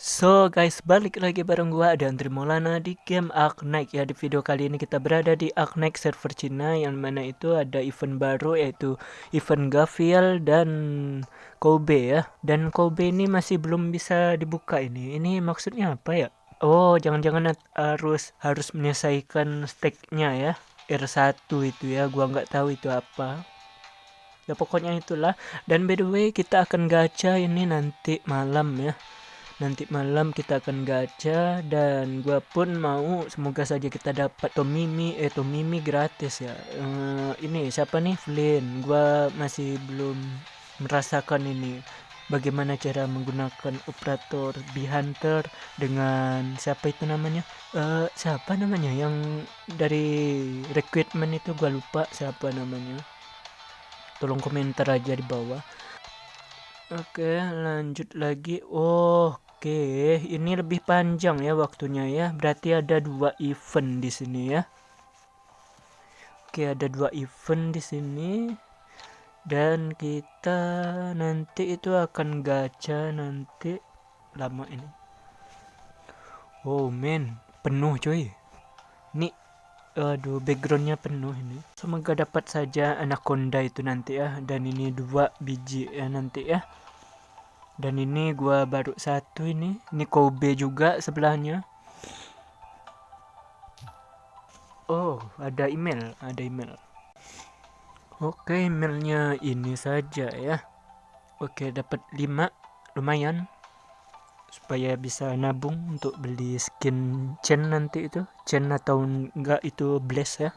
So guys, balik lagi bareng gua ada Andri Maulana di game Arknight ya. Di video kali ini kita berada di Arknight server Cina yang mana itu ada event baru yaitu event Gavial dan Kobe ya. Dan Kobe ini masih belum bisa dibuka ini. Ini maksudnya apa ya? Oh, jangan-jangan harus harus menyelesaikan stacknya ya. R1 itu ya, gua nggak tahu itu apa. Ya pokoknya itulah. Dan by the way, kita akan gacha ini nanti malam ya nanti malam kita akan gacha dan gua pun mau semoga saja kita dapat Tomimi. Eh Tomimi gratis ya. Uh, ini siapa nih? Flynn. Gua masih belum merasakan ini. Bagaimana cara menggunakan operator B Hunter dengan siapa itu namanya? Uh, siapa namanya? Yang dari recruitment itu gua lupa siapa namanya. Tolong komentar aja di bawah Oke, lanjut lagi. Oke, ini lebih panjang ya waktunya ya. Berarti ada dua event di sini ya. Oke, ada dua event di sini. Dan kita nanti itu akan gacha nanti lama ini. Oh men, penuh coy. Ini aduh backgroundnya penuh ini. Semoga dapat saja anaconda itu nanti ya. Dan ini dua biji ya nanti ya dan ini gua baru satu ini. Ini Kobe juga sebelahnya. Oh ada email ada email. Oke emailnya ini saja ya. Oke dapat 5 lumayan. Supaya bisa nabung untuk beli skin chain nanti itu. Chain atau enggak itu bless ya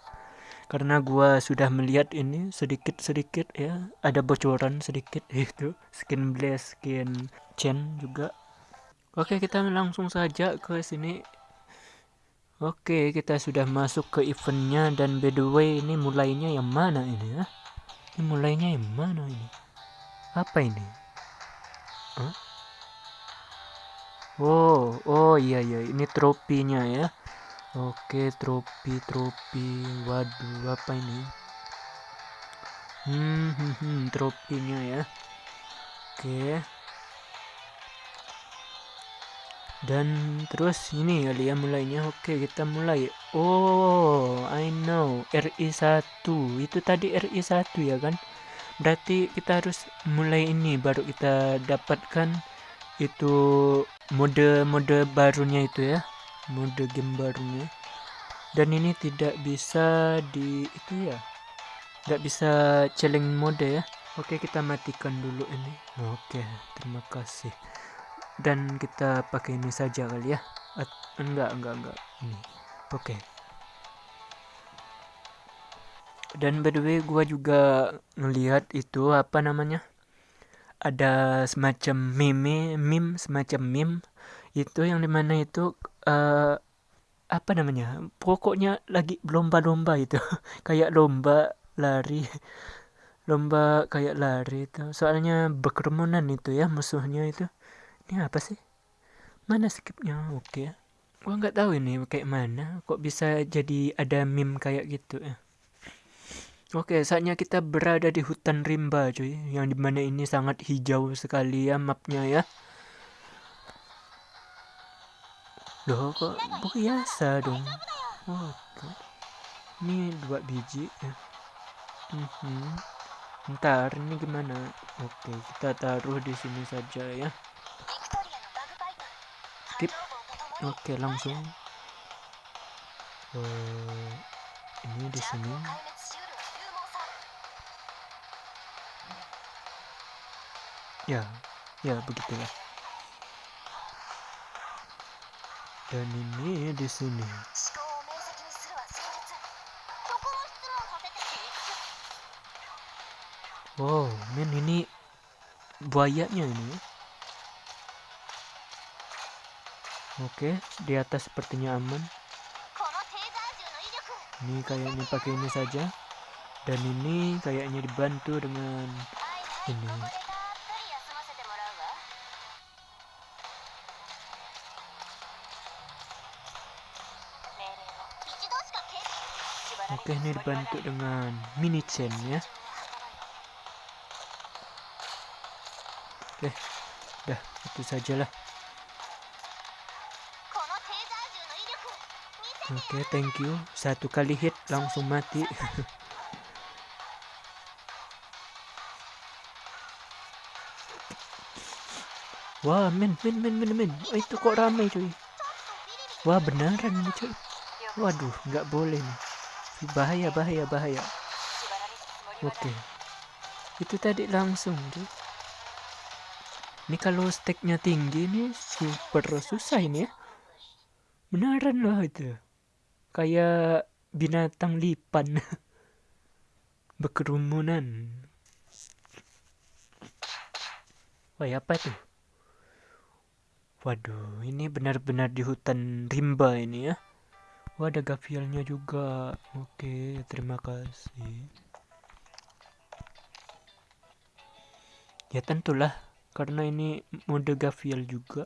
karena gua sudah melihat ini sedikit-sedikit ya ada bocoran sedikit itu. Skin blaze skin chain juga. Oke kita langsung saja ke sini. Oke kita sudah masuk ke eventnya dan by the way ini mulainya yang mana ini ya? Ini mulainya yang mana ini? Apa ini? Huh? oh oh iya iya. Ini tropinya ya Oke, tropi, tropi. Waduh, apa ini? Hmm, hmm, hmm tropinya ya. Oke. Dan terus ini kali ya mulainya. Oke, kita mulai. Oh, I know. RI1. Itu tadi RI1 ya kan? Berarti kita harus mulai ini baru kita dapatkan itu mode-mode barunya itu ya mode game barunya. Dan ini tidak bisa di itu ya nggak bisa challenge mode ya. Oke kita matikan dulu ini. Oke terima kasih. Dan kita pakai ini saja kali ya. At enggak enggak enggak. Ini. Oke. Dan by the way gua juga ngelihat itu apa namanya ada semacam meme meme semacam meme itu yang di mana itu uh, apa namanya pokoknya lagi lomba-lomba itu. Kayak lomba lari lomba kayak lari itu. Soalnya berkerumunan itu ya musuhnya itu. Ini apa sih? Mana skipnya? Oke. Okay. gua nggak tahu ini kayak mana. Kok bisa jadi ada meme kayak gitu ya? Oke, saatnya kita berada di hutan rimba, cuy. Yang di mana ini sangat hijau sekali ya mapnya ya. Loh kok biasa dong. Oh, ini dua biji ya. Mm -hmm. ntar ini gimana? Oke kita taruh di sini saja ya. Skip. Oke langsung. Uh, ini di sini. Ya ya begitulah dan ini di sini. Wow men ini buayanya ini. Oke di atas sepertinya aman. Ini kayaknya pakai ini saja. Dan ini kayaknya dibantu dengan ini Oke, ini dibantu dengan mini chain ya. Oke, dah itu sajalah. Oke, thank you. Satu kali hit langsung mati. Wah, men, men, men, men, men. Oh, itu kok ramai cuy. Wah, benaran ini cuy. Waduh, nggak boleh nih. Bahaya, bahaya, bahaya. Oke. Okay. Itu tadi langsung, cuy. Ini kalau steknya tinggi nih super susah ini ya. Beneran loh itu. Kayak binatang lipan. Berkerumunan. Wah, apa tuh? Waduh, ini benar-benar di hutan rimba ini ya. Wah, ada gavialnya juga. Oke, terima kasih. Ya tentulah, karena ini mode gavial juga.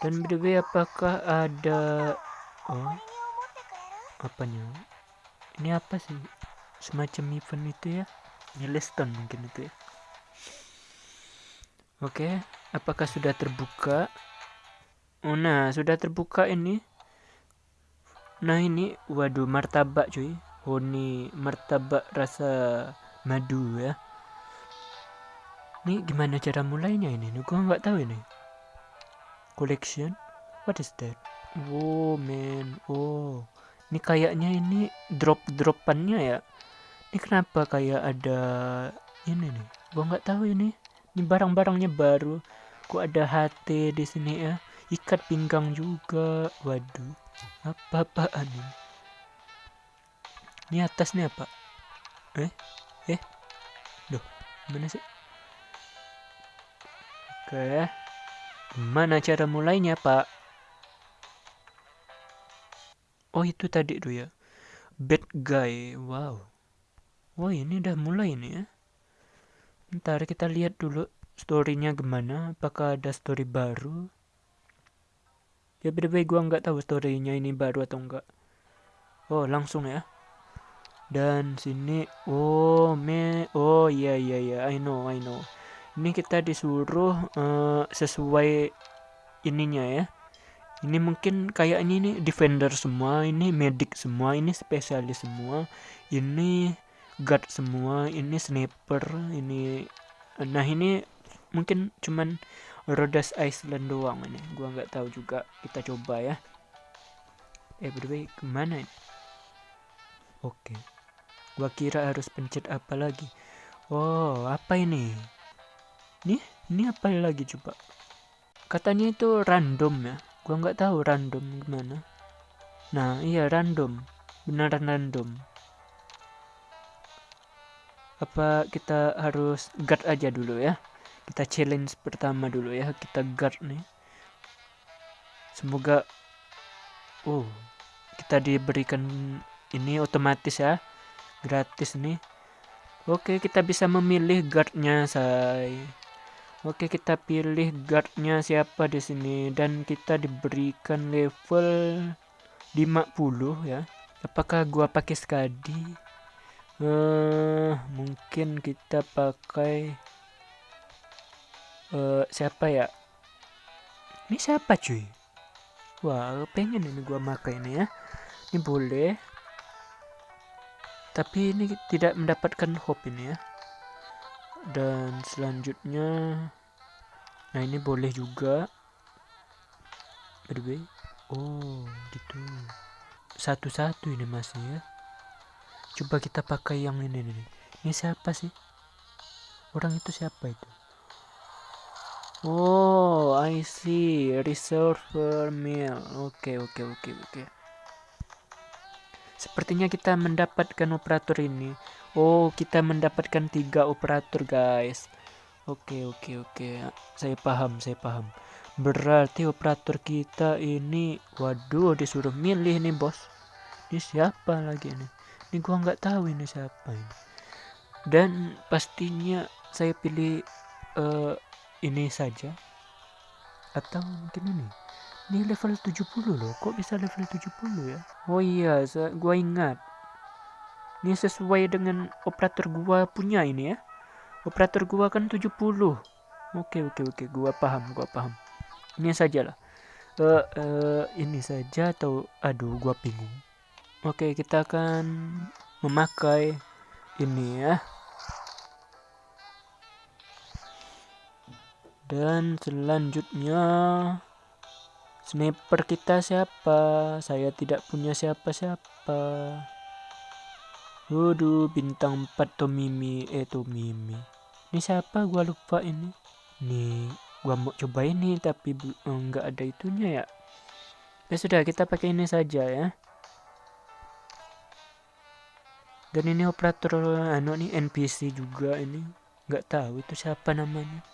Dan btw apakah ada oh apanya? Ini apa sih? Semacam event itu ya? Milestone mungkin itu ya. Oke, apakah sudah terbuka? Oh, nah, sudah terbuka ini. Nah, ini waduh martabak cuy. Oh, ini martabak rasa madu ya. Ini gimana cara mulainya ini? Nih, gua nggak tahu ini. Collection? What is that? Oh, man. Oh. Ini kayaknya ini drop-dropannya ya. Ini kenapa kayak ada ini nih? Gua nggak tahu ini ini barang-barangnya baru kok ada HT di sini ya ikat pinggang juga. Waduh apa-apaan ini? Ini atas nih apa? Eh eh? Duh, mana sih? Oke. Mana cara mulainya pak? Oh itu tadi tuh ya. Bad guy. Wow. Oh ini udah mulai nih ya. Ntar kita lihat dulu storynya gimana. Apakah ada story baru? Ya beda gue nggak tahu storynya ini baru atau enggak. Oh langsung ya. Dan sini, oh me, oh iya iya iya, I know I know. Ini kita disuruh uh, sesuai ininya ya. Ini mungkin kayak ini nih defender semua, ini medic semua, ini spesialis semua, ini guard semua ini sniper ini nah ini mungkin cuman Rhodes Island doang ini. Gua nggak tahu juga. Kita coba ya. Eh by the way ke mana ini? Oke. Okay. gua kira harus pencet apa lagi. Oh apa ini? Nih ini apa lagi coba? Katanya itu random ya. Gua nggak tahu random gimana. Nah iya random. Beneran random. Apa kita harus guard aja dulu ya kita challenge pertama dulu ya kita guard nih. Semoga oh kita diberikan ini otomatis ya gratis nih. Oke kita bisa memilih guardnya say. Oke kita pilih guardnya siapa di sini dan kita diberikan level 50 ya. Apakah gua pakai skadi? Uh, mungkin kita pakai uh, siapa ya? Ini siapa cuy? Wah pengen ini gua pakai ini ya. Ini boleh. Tapi ini tidak mendapatkan hope ini ya. Dan selanjutnya nah ini boleh juga. By oh gitu. Satu-satu ini masih ya. Coba kita pakai yang ini nih ini siapa sih? Orang itu siapa itu oh I see. Reservoir meal. Oke okay, oke okay, oke okay, oke. Okay. sepertinya kita mendapatkan operator ini. Oh kita mendapatkan tiga operator guys. Oke oke oke. Saya paham saya paham. Berarti operator kita ini waduh disuruh milih nih bos. Ini siapa lagi nih ini gua nggak tahu ini siapa ini. Dan pastinya saya pilih uh, ini saja. Atau mungkin ini. Ini level 70 loh. Kok bisa level 70 ya? Oh iya gua ingat. Ini sesuai dengan operator gua punya ini ya. Operator gua kan 70 oke oke oke. Gua paham gua paham. Ini saja lah. Uh, uh, ini saja atau aduh gua bingung. Oke kita akan memakai ini ya dan selanjutnya sniper kita siapa saya tidak punya siapa-siapa Waduh, bintang 4 Tomimi, eh Tomimi. Ini siapa? Gua lupa ini. Nih, gua mau coba ini tapi enggak ada itunya ya. Ya sudah, kita pakai ini saja ya. Dan ini operator anu nih NPC juga ini. Nggak tahu itu siapa namanya.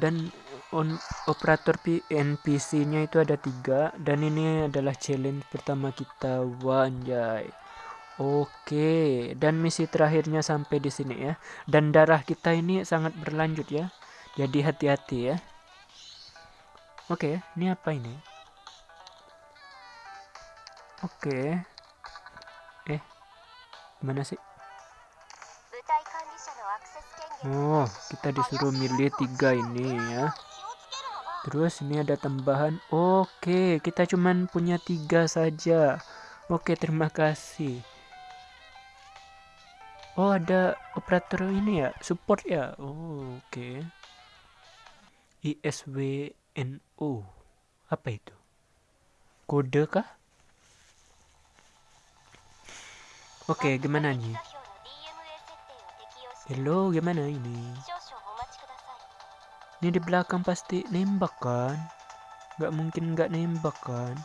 Dan on, operator NPC-nya itu ada tiga dan ini adalah challenge pertama kita wanjay Oke, dan misi terakhirnya sampai di sini ya. Dan darah kita ini sangat berlanjut ya. Jadi hati-hati ya. Oke, ini apa ini? Oke. Eh, mana sih? Oh, kita disuruh milih tiga ini ya. Terus ini ada tambahan. Oke, kita cuman punya tiga saja. Oke, terima kasih. Oh ada operator ini ya, support ya. Oh oke. ISWNO. Apa itu? Kode kah? Oke, gimana nih? Hello, gimana ini? Ini di belakang pasti nembak kan? Gak mungkin gak nembak kan?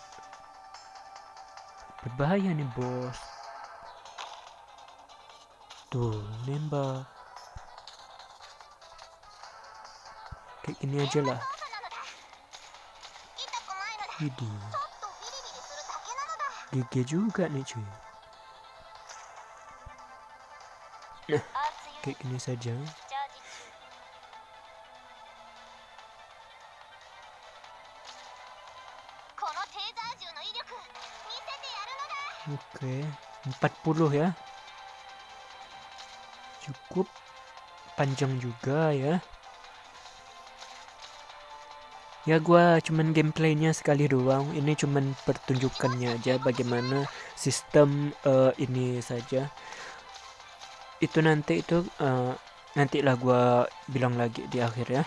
Berbahaya nih bos. Tuh, nembak. Kayak gini aja lah. GG juga nih cuy. Kayak gini saja. Oke, okay. 40 ya cukup panjang juga ya ya gue cuman gameplaynya sekali doang ini cuman pertunjukannya aja bagaimana sistem uh, ini saja itu nanti itu uh, nantilah gue bilang lagi di akhir ya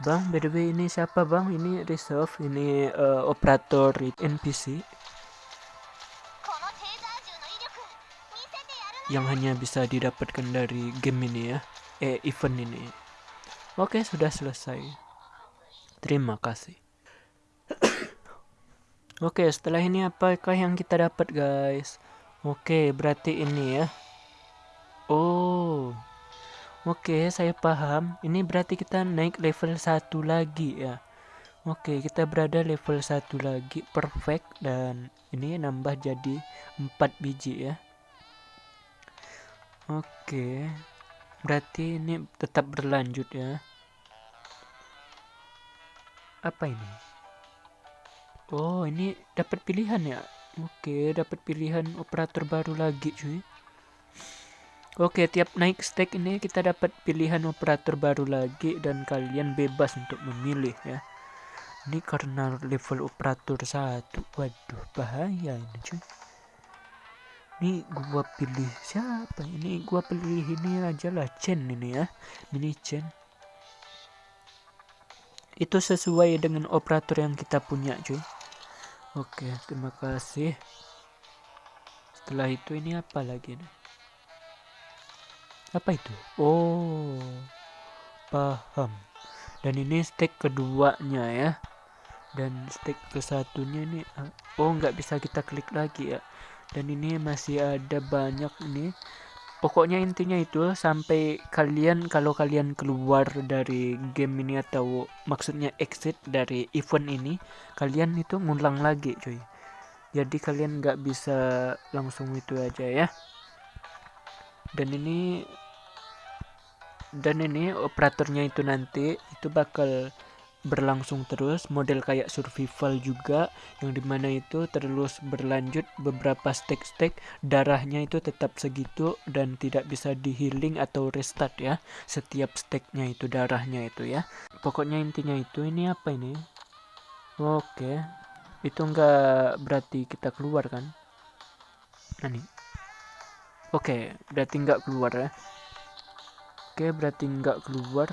Bang, by the way ini siapa bang? Ini reserve, ini uh, operator NPC yang hanya bisa didapatkan dari game ini ya, eh event ini. Oke, sudah selesai. Terima kasih. Oke, setelah ini apakah yang kita dapat guys? Oke, berarti ini ya. Oh, Oke, saya paham. Ini berarti kita naik level 1 lagi ya. Oke, kita berada level 1 lagi. Perfect. Dan ini nambah jadi 4 biji ya. Oke. Berarti ini tetap berlanjut ya. Apa ini? Oh, ini dapat pilihan ya. Oke, dapat pilihan operator baru lagi cuy. Oke, tiap naik stack ini kita dapat pilihan operator baru lagi dan kalian bebas untuk memilih ya. Ini karena level operator satu, waduh bahaya ini cuy. Ini gua pilih siapa? Ini gua pilih ini aja lah Chen ini ya, mini Chen. Itu sesuai dengan operator yang kita punya cuy. Oke, terima kasih. Setelah itu ini apa lagi nih? apa itu oh paham dan ini stake keduanya ya dan stake ke satunya ini ah, oh nggak bisa kita klik lagi ya dan ini masih ada banyak ini pokoknya intinya itu sampai kalian kalau kalian keluar dari game ini atau maksudnya exit dari event ini kalian itu ngulang lagi cuy. Jadi kalian nggak bisa langsung itu aja ya. Dan ini dan ini operatornya itu nanti itu bakal berlangsung terus. Model kayak survival juga yang di mana itu terus berlanjut beberapa stek-stek darahnya itu tetap segitu dan tidak bisa di healing atau restart ya setiap steknya itu darahnya itu ya. Pokoknya intinya itu ini apa ini? Oke itu enggak berarti kita keluar kan? Nah nih. Oke berarti enggak keluar ya. Oke berarti enggak keluar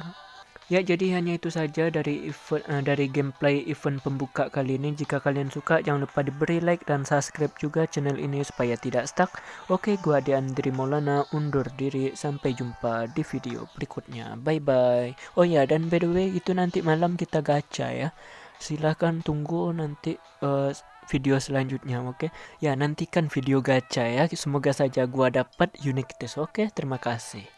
Ya jadi hanya itu saja dari event uh, dari gameplay event pembuka kali ini. Jika kalian suka jangan lupa diberi like dan subscribe juga channel ini supaya tidak stuck. Oke, gua Ade Andri Maulana undur diri. Sampai jumpa di video berikutnya. Bye bye. Oh ya dan by the way itu nanti malam kita gacha ya. Silahkan tunggu nanti uh, video selanjutnya oke okay? ya nantikan video gacha ya semoga saja gua dapat unique test oke okay? terima kasih